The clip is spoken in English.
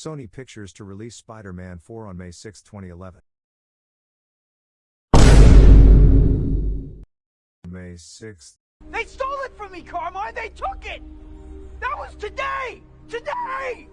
Sony Pictures to release Spider Man 4 on May 6, 2011. May 6th. They stole it from me, Carmine! They took it! That was today! Today!